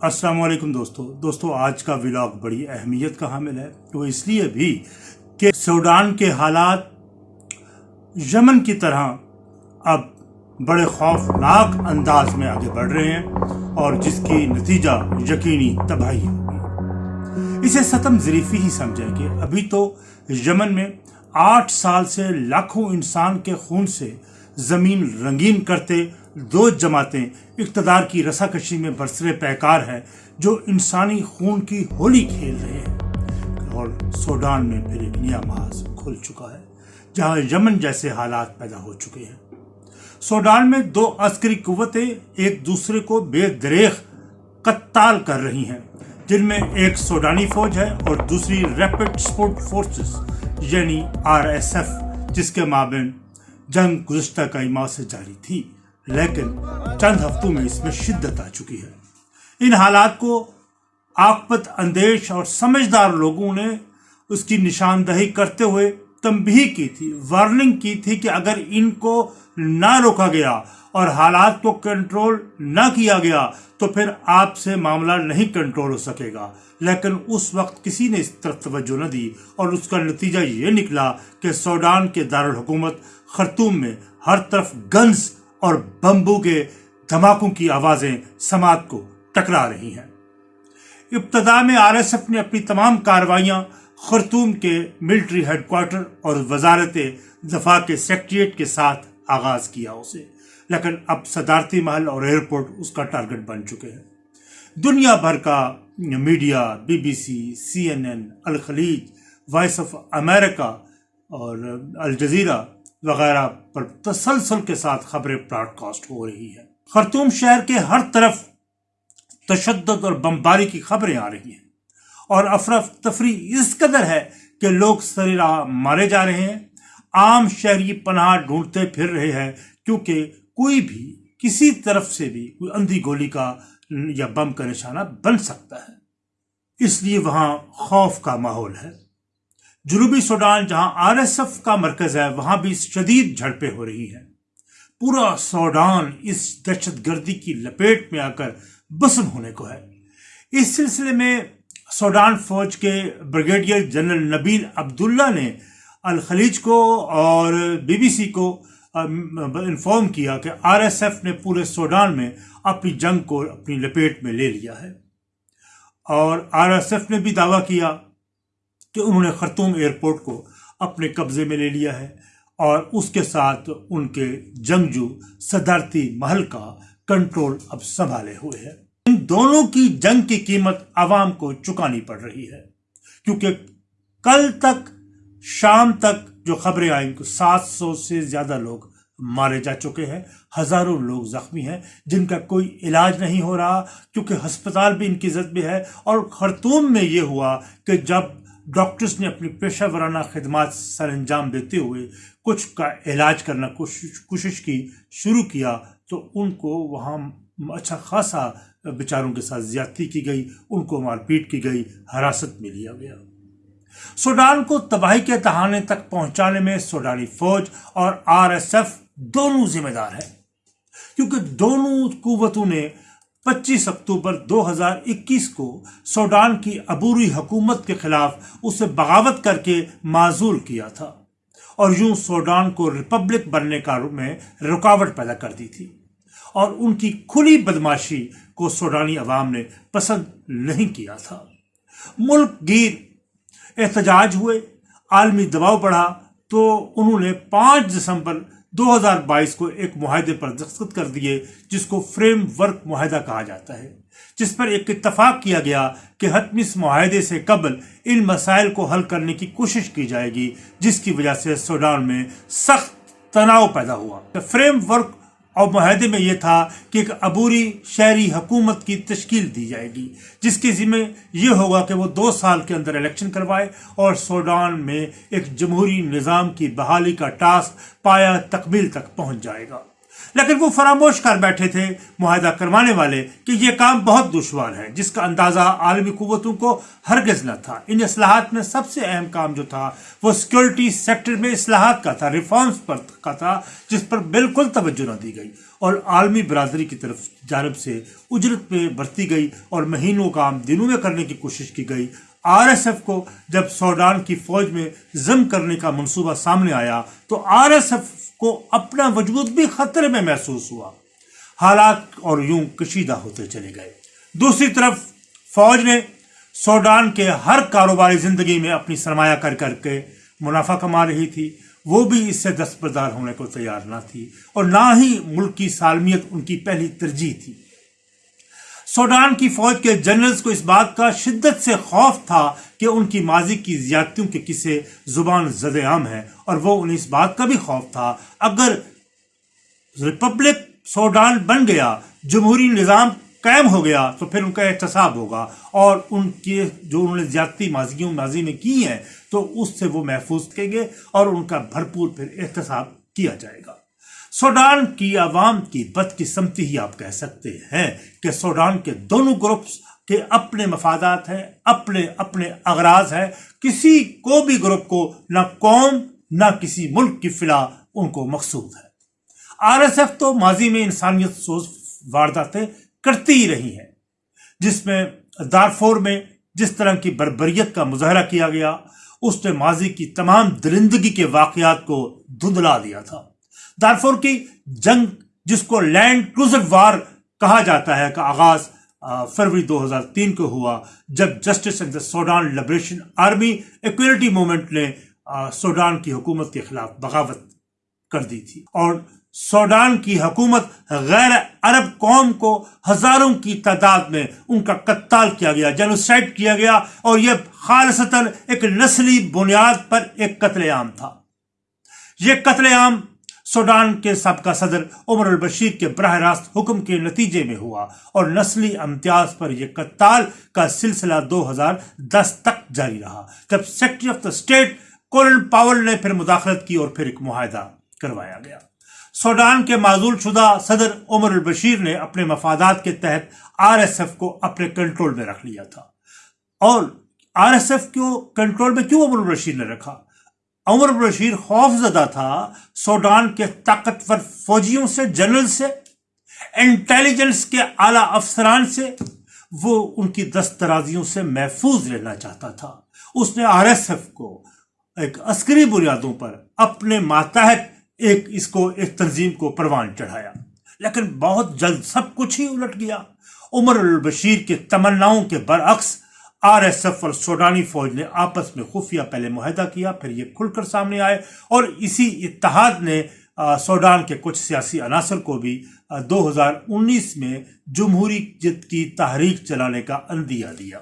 السلام علیکم دوستو۔ دوستو، آج کا ولاگ بڑی اہمیت کا حامل ہے۔ وہ اس لیے بھی کہ سوڈان کے حالات یمن کی طرح اب بڑے خوفناک انداز میں آگے بڑھ رہے ہیں اور جس کی نتیجہ یقینی تباہی ہوگی۔ اسے ستم ظریفی ہی سمجھیں کہ ابھی تو یمن میں آٹھ سال سے لاکھوں انسان کے خون سے زمین رنگین کرتے دو جماعتیں اقتدار کی رسا کشی میں برسر پیکار ہے جو انسانی خون کی ہولی کھیل رہے ہیں۔ اور سوڈان میں پھر ایک نیا محاذ کھل چکا ہے، جہاں یمن جیسے حالات پیدا ہو چکے ہیں۔ سوڈان میں دو عسکری قوتیں ایک دوسرے کو بے دریخ قتال کر رہی ہیں، جن میں ایک سوڈانی فوج ہے اور دوسری ریپڈ سپورٹ فورسز یعنی آر ایس ایف، جس کے مابین جنگ گزشتہ کئی ماہ سے جاری تھی۔ لیکن چند ہفتوں میں اس میں شدت آ چکی ہے۔ ان حالات کو آپت اندیش اور سمجھدار لوگوں نے اس کی نشاندہی کرتے ہوئے تنبیہ کی تھی وارننگ کی تھی کہ اگر ان کو نہ روکا گیا اور حالات کو کنٹرول نہ کیا گیا تو پھر آپ سے معاملہ نہیں کنٹرول ہو سکے گا۔ لیکن اس وقت کسی نے اس طرف توجہ نہ دی اور اس کا نتیجہ یہ نکلا کہ سوڈان کے دارالحکومت خرطوم میں ہر طرف گنز اور بمبو کے دھماکوں کی آوازیں سماعت کو ٹکرا رہی ہیں۔ ابتدا میں آر ایس ایف نے اپنی تمام کاروائیاں خرطوم کے ملٹری ہیڈ کوارٹر اور وزارت دفاع کے سیکٹریٹ کے ساتھ آغاز کیا اسے۔ لیکن اب صدارتی محل اور ایئرپورٹ اس کا ٹارگٹ بن چکے ہیں۔ دنیا بھر کا media, B B C C N N, Al Khaleej, Voice of America اور الجزیرہ وغیرہ پر تسلسل کے ساتھ خبریں براڈ کاسٹ ہو رہی ہیں۔ خرطوم شہر کے ہر طرف تشدد اور بمباری کی خبریں آ رہی ہیں۔ اور افرف تفریح اس قدر ہے کہ لوگ سریرا مارے جا رہے ہیں۔ عام شہری پناہ ڈھونڈتے پھر رہے ہیں کیونکہ کوئی بھی کسی طرف سے بھی کوئی اندھی گولی کا یا بم کا نشانہ بن سکتا ہے۔ اس لیے وہاں خوف کا ماحول ہے۔ جنوبی سوڈان، جہاں آر ایس ایف کا مرکز ہے، وہاں بھی شدید جھڑپیں ہو رہی ہیں۔ پورا سوڈان اس دہشت گردی کی لپیٹ میں آ کر بسم ہونے کو ہے۔ اس سلسلے میں سوڈان فوج کے بریگیڈیئر جنرل نبیل عبداللہ نے الخلیج کو اور بی بی سی کو انفارم کیا کہ آر ایس ایف نے پورے سوڈان میں اپنی جنگ کو اپنی لپیٹ میں لے لیا ہے۔ اور آر ایس ایف نے بھی دعویٰ کیا کہ انہوں نے خرطوم ایئرپورٹ کو اپنے قبضے میں لے لیا ہے اور اس کے ساتھ ان کے جنگجو صدارتی محل کا کنٹرول اب سنبھالے ہوئے ہیں۔ ان دونوں کی جنگ کی قیمت عوام کو چکانی پڑ رہی ہے، کیونکہ کل تک، شام تک جو خبریں آئیں، سات سو سے زیادہ لوگ مارے جا چکے ہیں، ہزاروں لوگ زخمی ہیں، جن کا کوئی علاج نہیں ہو رہا، کیونکہ ہسپتال بھی ان کی زد میں ہے۔ اور خرطوم میں یہ ہوا کہ جب ڈاکٹرز نے اپنی پیشہ ورانہ خدمات سر انجام دیتے ہوئے کچھ کا علاج کرنا کوشش کوشش کی، شروع کیا تو ان کو وہاں اچھا خاصا بیچاروں کے ساتھ زیادتی کی گئی، ان کو مار پیٹ کی گئی، حراست میں لیا گیا۔ سوڈان کو تباہی کے تہانے تک پہنچانے میں سوڈانی فوج اور آر ایس ایف دونوں ذمہ دار ہیں۔ کیونکہ دونوں قوتوں نے پچیس اکتوبر دو ہزار اکیس کو سوڈان کی عبوری حکومت کے خلاف اسے بغاوت کر کے معذول کیا تھا اور یوں سوڈان کو ریپبلک بننے کا میں رکاوٹ پیدا کر دی تھی اور ان کی کھلی بدماشی کو سوڈانی عوام نے پسند نہیں کیا تھا۔ ملک گیر، احتجاج ہوئے، عالمی دباؤ بڑھا تو انہوں نے پانچ دسمبر دو ہزار بائیس کو ایک معاہدے پر دستخط کر دیے، جس کو فریم ورک معاہدہ کہا جاتا ہے، جس پر ایک اتفاق کیا گیا کہ حتمی اس معاہدے سے قبل ان مسائل کو حل کرنے کی کوشش کی جائے گی، جس کی وجہ سے سوڈان میں سخت تناؤ پیدا ہوا۔ فریم ورک اور معاہدے میں یہ تھا کہ ایک عبوری شہری حکومت کی تشکیل دی جائے گی، جس کے ذمہ یہ ہوگا کہ وہ دو سال کے اندر الیکشن کروائے اور سوڈان میں ایک جمہوری نظام کی بحالی کا ٹاسک پایا تکمیل تک پہنچ جائے گا۔ لیکن وہ فراموش کر بیٹھے تھے معاہدہ کروانے والے کہ یہ کام بہت دشوار ہے، جس کا اندازہ عالمی قوتوں کو ہرگز نہ تھا۔ ان اصلاحات میں سب سے اہم کام جو تھا، وہ سیکورٹی سیکٹر میں اصلاحات کا تھا ریفارمز پر کا تھا، جس پر بالکل توجہ نہ دی گئی۔ اور عالمی برادری کی طرف جانب سے اجرت میں برتی گئی اور مہینوں کام دنوں میں کرنے کی کوشش کی گئی۔ آر ایس ایف کو جب سوڈان کی فوج میں ضم کرنے کا منصوبہ سامنے آیا تو آر ایس ایف کو اپنا وجود بھی خطرے میں محسوس ہوا۔ حالات اور یوں کشیدہ ہوتے چلے گئے۔ دوسری طرف، فوج نے سوڈان کے ہر کاروباری زندگی میں اپنی سرمایہ کر کر کے منافع کما رہی تھی۔ وہ بھی اس سے دستبردار ہونے کو تیار نہ تھی اور نہ ہی ملک کی سالمیت ان کی پہلی ترجیح تھی۔ سوڈان کی فوج کے جنرلز کو اس بات کا شدت سے خوف تھا کہ ان کی ماضی کی زیادتیوں کے کسے زبان زد عام ہیں اور وہ انہیں اس بات کا بھی خوف تھا۔ اگر ریپبلک سوڈان بن گیا، جمہوری نظام قائم ہو گیا، تو پھر ان کا احتساب ہوگا اور ان کے جو انہوں نے زیادتی ماضیوں، ماضی میں کی ہیں، تو اس سے وہ محفوظ کریں گے اور ان کا بھرپور پھر احتساب کیا جائے گا۔ سوڈان کی عوام کی بد قسمتی ہی آپ کہہ سکتے ہیں کہ سوڈان کے دونوں گروپس کے اپنے مفادات ہیں، اپنے اپنے اغراض ہیں، کسی کو بھی گروپ کو نہ قوم، نہ کسی ملک کی فلاح ان کو مقصود ہے۔ آر ایس ایف تو ماضی میں انسانیت سوز وارداتیں کرتی ہی رہی ہیں، جس میں دارفور میں جس طرح کی بربریت کا مظاہرہ کیا گیا، اس نے ماضی کی تمام درندگی کے واقعات کو دھندلا دیا تھا۔ دارفور کی جنگ، جس کو لینڈ کروزر وار کہا جاتا ہے، کا آغاز فروری دو ہزار تین کو ہوا جب Justice and Sudan Liberation Army Equality Movement نے سوڈان کی حکومت کے خلاف بغاوت کر دی تھی۔ اور سوڈان کی حکومت غیر عرب قوم کو ہزاروں کی تعداد میں ان کا قتال کیا گیا جنوسائڈ کیا گیا اور یہ خالصتاً ایک نسلی بنیاد پر ایک قتل عام تھا۔ یہ قتل عام سوڈان کے سابقہ صدر عمر البشیر کے براہ راست حکم کے نتیجے میں ہوا اور نسلی امتیاز پر یہ قتال کا سلسلہ دو ہزار دس تک جاری رہا، جب Secretary of the State Colin Powell نے پھر مداخلت کی اور پھر ایک معاہدہ کروایا گیا۔ سوڈان کے معذول شدہ صدر عمر البشیر نے اپنے مفادات کے تحت آر ایس ایف کو اپنے کنٹرول میں رکھ لیا تھا۔ اور آر ایس ایف کو کنٹرول میں کیوں عمر البشیر نے رکھا؟ عمر بشیر خوف زدہ تھا سوڈان کے طاقتور فوجیوں سے، جنرل سے، انٹیلیجنس کے اعلی افسران سے، وہ ان کی دسترازیوں سے محفوظ رہنا چاہتا تھا۔ اس نے آر ایس ایف کو ایک عسکری بنیادوں پر اپنے ماتحت ایک اس کو، ایک تنظیم کو پروان چڑھایا۔ لیکن بہت جلد سب کچھ ہی الٹ گیا۔ عمر البشیر کے تمناؤں کے برعکس آر ایس ایف اور سوڈانی فوج نے آپس میں خفیہ پہلے معاہدہ کیا، پھر یہ کھل کر سامنے آئے اور اسی اتحاد نے سوڈان کے کچھ سیاسی عناصر کو بھی دو ہزار انیس میں جمہوری جد کی تحریک چلانے کا اندیا دیا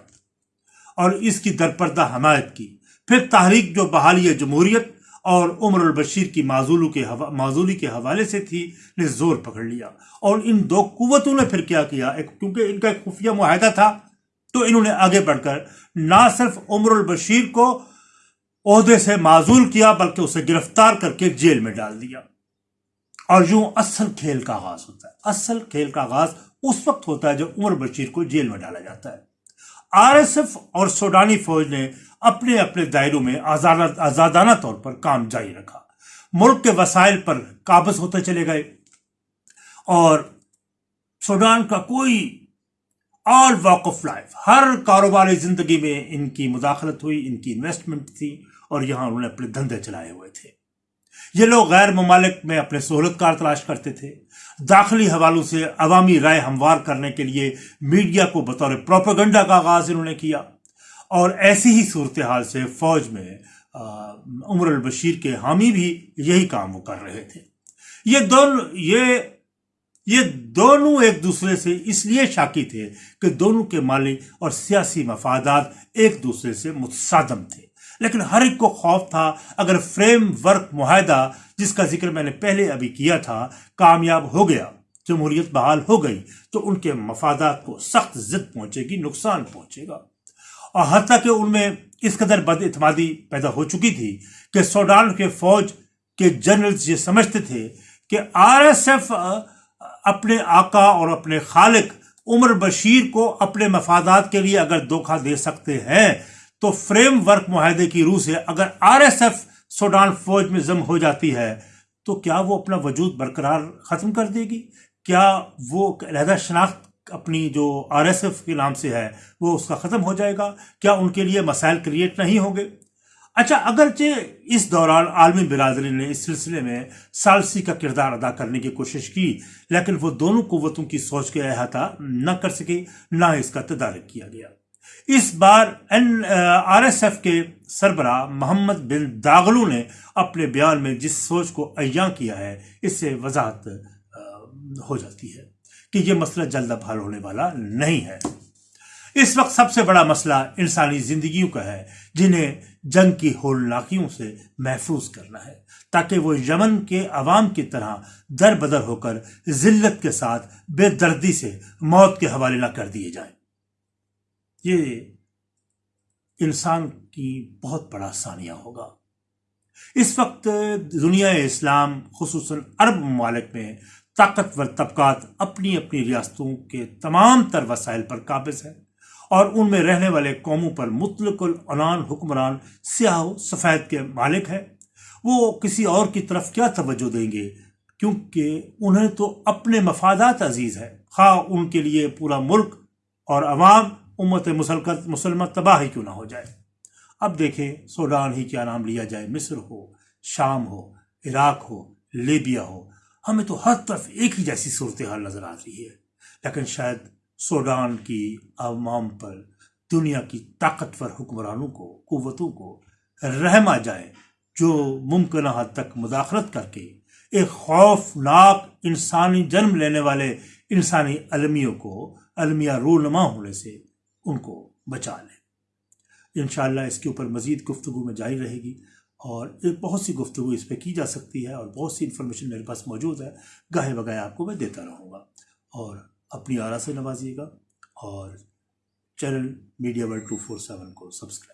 اور اس کی درپردہ حمایت کی۔ پھر تحریک جو بحالی جمہوریت اور عمر البشیر کی معذولوں کے معذولی کے حوالے سے تھی، نے زور پکڑ لیا اور ان دو قوتوں نے پھر کیا کیا؟ ایک، کیونکہ ان کا ایک خفیہ معاہدہ تھا۔ تو انہوں نے آگے بڑھ کر نہ صرف عمر البشیر کو عہدے سے معذول کیا، بلکہ اسے گرفتار کر کے جیل میں ڈال دیا۔ اور یوں اصل کھیل کا آغاز ہوتا ہے۔ اصل کھیل کا آغاز اس وقت ہوتا ہے جب عمر بشیر کو جیل میں ڈالا جاتا ہے۔ آر ایس ایف اور سوڈانی فوج نے اپنے اپنے دائروں میں آزادانہ طور پر کام جاری رکھا۔ ملک کے وسائل پر قابض ہوتے چلے گئے۔ اور سوڈان کا کوئی آل واک آف لائف ہر کاروباری زندگی میں ان کی مداخلت ہوئی، ان کی انویسٹمنٹ تھی اور یہاں انہوں نے اپنے دھندے چلائے ہوئے تھے۔ یہ لوگ غیر ممالک میں اپنے سہولت کار تلاش کرتے تھے۔ داخلی حوالوں سے عوامی رائے ہموار کرنے کے لیے میڈیا کو بطور پروپیگنڈا کا آغاز انہوں نے کیا۔ اور ایسی ہی صورتحال سے فوج میں عمر البشیر کے حامی بھی یہی کام وہ کر رہے تھے۔ یہ دونوں یہ یہ دونوں ایک دوسرے سے اس لیے شاکی تھے کہ دونوں کے مالی اور سیاسی مفادات ایک دوسرے سے متصادم تھے۔ لیکن ہر ایک کو خوف تھا، اگر فریم ورک معاہدہ، جس کا ذکر میں نے پہلے ابھی کیا تھا، کامیاب ہو گیا، جمہوریت بحال ہو گئی، تو ان کے مفادات کو سخت زد پہنچے گی، نقصان پہنچے گا۔ اور حتیٰ کہ ان میں اس قدر بد اعتمادی پیدا ہو چکی تھی کہ سوڈان کے فوج کے جنرلز یہ سمجھتے تھے کہ آر ایس ایف اپنے آقا اور اپنے خالق عمر بشیر کو اپنے مفادات کے لیے اگر دھوکہ دے سکتے ہیں، تو فریم ورک معاہدے کی روح سے اگر آر ایس ایف سوڈان فوج میں ضم ہو جاتی ہے، تو کیا وہ اپنا وجود برقرار ختم کر دے گی؟ کیا وہ علیحدہ شناخت اپنی جو آر ایس ایف کے نام سے ہے، وہ اس کا ختم ہو جائے گا؟ کیا ان کے لیے مسائل کریٹ نہیں ہوں گے؟ اچھا اگرچہ اس دوران عالمی برادری نے اس سلسلے میں سالسی کا کردار ادا کرنے کی کوشش کی، لیکن وہ دونوں قوتوں کی سوچ کے احاطہ نہ کر سکے، نہ اس کا تدارک کیا گیا۔ اس بار این آر ایس ایف کے سربراہ محمد بن داغلو نے اپنے بیان میں جس سوچ کو عیاں کیا ہے، اس سے وضاحت ہو جاتی ہے کہ یہ مسئلہ جلد اب حل ہونے والا نہیں ہے۔ اس وقت سب سے بڑا مسئلہ انسانی زندگیوں کا ہے، جنہیں جنگ کی ہولناکیوں سے محفوظ کرنا ہے، تاکہ وہ یمن کے عوام کی طرح در بدر ہو کر ذلت کے ساتھ بے دردی سے موت کے حوالے نہ کر دیے جائیں۔ یہ انسان کی بہت بڑا ثانیہ ہوگا۔ اس وقت دنیا اسلام، خصوصاً عرب ممالک میں، طاقتور طبقات اپنی اپنی ریاستوں کے تمام تر وسائل پر قابض ہیں۔ اور ان میں رہنے والے قوموں پر مطلق العنان حکمران سیاہ و سفید کے مالک ہیں۔ وہ کسی اور کی طرف کیا توجہ دیں گے؟ کیونکہ انہیں تو اپنے مفادات عزیز ہے خواہ ان کے لیے پورا ملک اور عوام امت مسلمہ تباہ ہی کیوں نہ ہو جائے۔ اب دیکھیں سوڈان ہی کیا نام لیا جائے۔ مصر ہو، شام ہو، عراق ہو، لیبیا ہو۔ ہمیں تو ہر طرف ایک ہی جیسی صورتحال نظر آ رہی ہے۔ لیکن شاید سوڈان کی عوام پر دنیا کی طاقتور حکمرانوں کو، قوتوں کو رحم آ جائے جو ممکنہ حد تک مداخلت کر کے ایک خوفناک انسانی جنم لینے والے انسانی المیوں کو، المیہ رونما ہونے سے ان کو بچا لیں۔ انشاءاللہ اس کے اوپر مزید گفتگو میں جاری رہے گی اور بہت سی گفتگو اس پہ کی جا سکتی ہے اور بہت سی انفارمیشن میرے پاس موجود ہے۔ گاہے بگاہے آپ کو میں دیتا رہوں گا۔ اور اپنی آرا سے نوازیے گا اور channel media world two four seven کو سبسکرائب